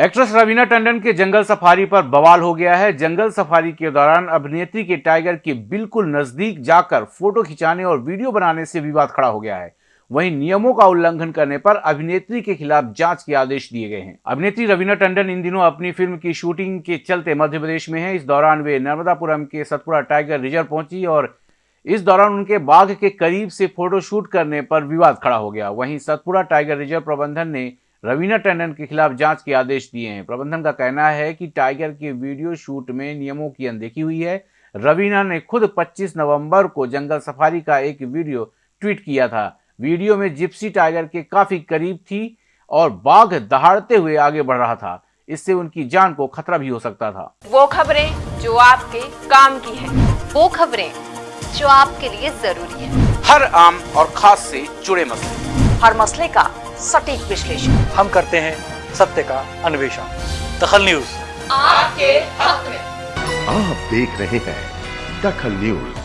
Actress Raveena Tandon के जंगल safari पर बवाल हो गया है। जंगल सफारी के दौरान अभिनेत्री के टाइगर के बिल्कुल नज़दीक जाकर फ़ोटो खिंचाने और वीडियो बनाने से विवाद खड़ा हो गया है। वहीं नियमों का उल्लंघन करने पर अभिनेत्री के खिलाफ जाँच के आदेश दिए गए हैं। अभिनेत्री रवीना टंडन इन दिनों अपनी फ़िल्म की शूटिंग के चलते मध्य प्रदेश में है। इस दौरान वे नर्मदापुरम के सतपुरा टाइगर रिज़र्व पहुँची और इस दौरान उनके बाघ के करीब से फोटोशूट करने पर विवाद खड़ा हो गया। वहीं सतपुरा टाइगर रिज़र्व प्रबंधन ने रवीना टंडन के खिलाफ जाँच के आदेश दिए हैं। प्रबंधन का कहना है कि टाइगर के वीडियो शूट में नियमों की अनदेखी हुई है। रवीना ने खुद 25 नवंबर को जंगल सफारी का एक वीडियो ट्वीट किया था। वीडियो में जिप्सी टाइगर के काफ़ी करीब थी और बाघ दहाड़ते हुए आगे बढ़ रहा था। इससे उनकी जान को खतरा भी हो सकता था। वो खबरें जो आपके काम की है। वो खबरें जो आपके लिए ज़रूरी है। हर आम और खास से जुड़े मसले। हर मसले का सटीक विश्लेषण। हम करते हैं सत्य का अन्वेषण। दखल न्यूज़। आपके हक में। आप देख रहे हैं दखल न्यूज़।